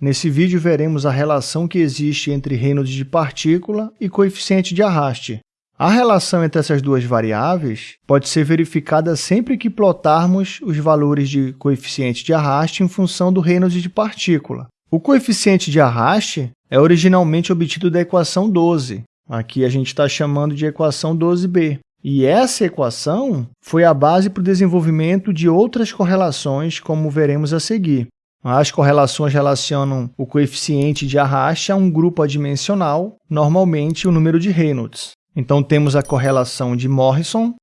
Nesse vídeo, veremos a relação que existe entre Reynolds de partícula e coeficiente de arraste. A relação entre essas duas variáveis pode ser verificada sempre que plotarmos os valores de coeficiente de arraste em função do Reynolds de partícula. O coeficiente de arraste é originalmente obtido da equação 12. Aqui a gente está chamando de equação 12b. E essa equação foi a base para o desenvolvimento de outras correlações, como veremos a seguir. As correlações relacionam o coeficiente de arraste a um grupo adimensional, normalmente o número de Reynolds. Então, temos a correlação de Morrison,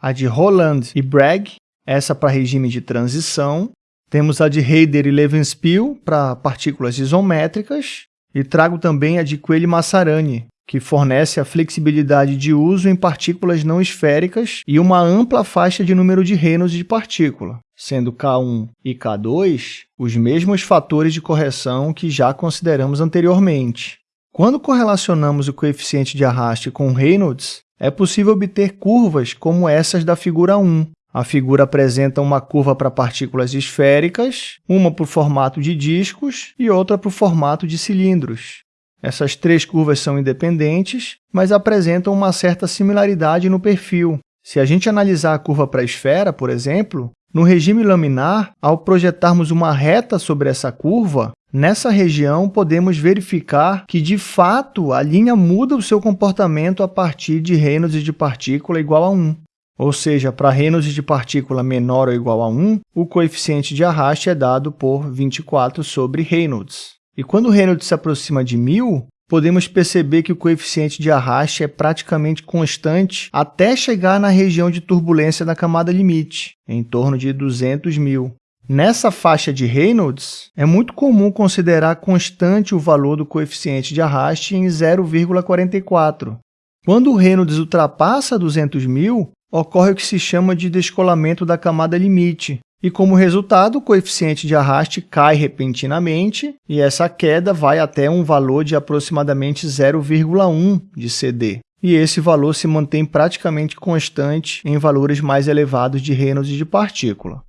a de Roland e Bragg, essa para regime de transição. Temos a de Heider e Levenspiel para partículas isométricas. E trago também a de Coelho-Massarani, que fornece a flexibilidade de uso em partículas não esféricas e uma ampla faixa de número de Reynolds de partícula, sendo K1 e K2 os mesmos fatores de correção que já consideramos anteriormente. Quando correlacionamos o coeficiente de arraste com Reynolds, é possível obter curvas como essas da figura 1. A figura apresenta uma curva para partículas esféricas, uma para o formato de discos e outra para o formato de cilindros. Essas três curvas são independentes, mas apresentam uma certa similaridade no perfil. Se a gente analisar a curva para a esfera, por exemplo, no regime laminar, ao projetarmos uma reta sobre essa curva, nessa região podemos verificar que, de fato, a linha muda o seu comportamento a partir de Reynolds de partícula igual a 1. Ou seja, para Reynolds de partícula menor ou igual a 1, o coeficiente de arraste é dado por 24 sobre Reynolds. E quando o Reynolds se aproxima de 1000, podemos perceber que o coeficiente de arraste é praticamente constante até chegar na região de turbulência da camada limite, em torno de 200 mil. Nessa faixa de Reynolds, é muito comum considerar constante o valor do coeficiente de arraste em 0,44. Quando o Reynolds ultrapassa 200 mil, ocorre o que se chama de descolamento da camada limite, e, como resultado, o coeficiente de arraste cai repentinamente e essa queda vai até um valor de aproximadamente 0,1 de CD. E esse valor se mantém praticamente constante em valores mais elevados de Reynolds de partícula.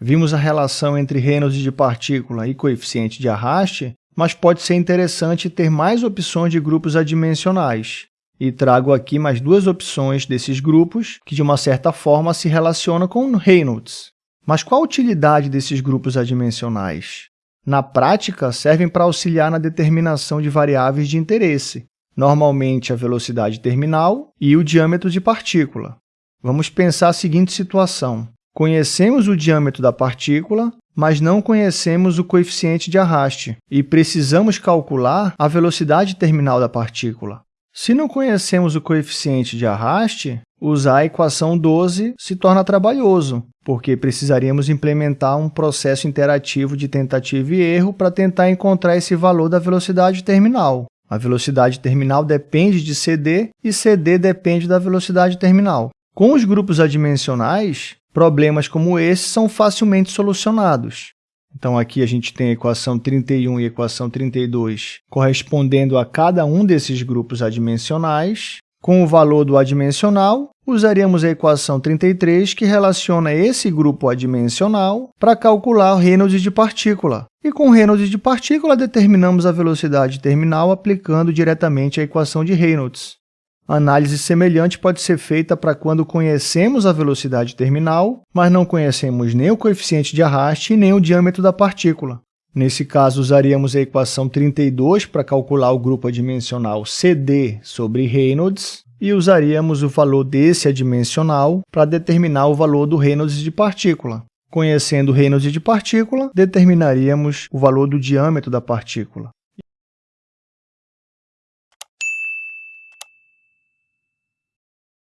Vimos a relação entre Reynolds de partícula e coeficiente de arraste, mas pode ser interessante ter mais opções de grupos adimensionais. E trago aqui mais duas opções desses grupos que, de uma certa forma, se relacionam com Reynolds. Mas qual a utilidade desses grupos adimensionais? Na prática, servem para auxiliar na determinação de variáveis de interesse, normalmente a velocidade terminal e o diâmetro de partícula. Vamos pensar a seguinte situação. Conhecemos o diâmetro da partícula, mas não conhecemos o coeficiente de arraste e precisamos calcular a velocidade terminal da partícula. Se não conhecemos o coeficiente de arraste, usar a equação 12 se torna trabalhoso, porque precisaríamos implementar um processo interativo de tentativa e erro para tentar encontrar esse valor da velocidade terminal. A velocidade terminal depende de CD e CD depende da velocidade terminal. Com os grupos adimensionais, problemas como esse são facilmente solucionados. Então, aqui a gente tem a equação 31 e a equação 32 correspondendo a cada um desses grupos adimensionais. Com o valor do adimensional, usaríamos a equação 33, que relaciona esse grupo adimensional para calcular o Reynolds de partícula. E com o Reynolds de partícula, determinamos a velocidade terminal aplicando diretamente a equação de Reynolds. Análise semelhante pode ser feita para quando conhecemos a velocidade terminal, mas não conhecemos nem o coeficiente de arraste nem o diâmetro da partícula. Nesse caso, usaríamos a equação 32 para calcular o grupo adimensional CD sobre Reynolds e usaríamos o valor desse adimensional para determinar o valor do Reynolds de partícula. Conhecendo o Reynolds de partícula, determinaríamos o valor do diâmetro da partícula.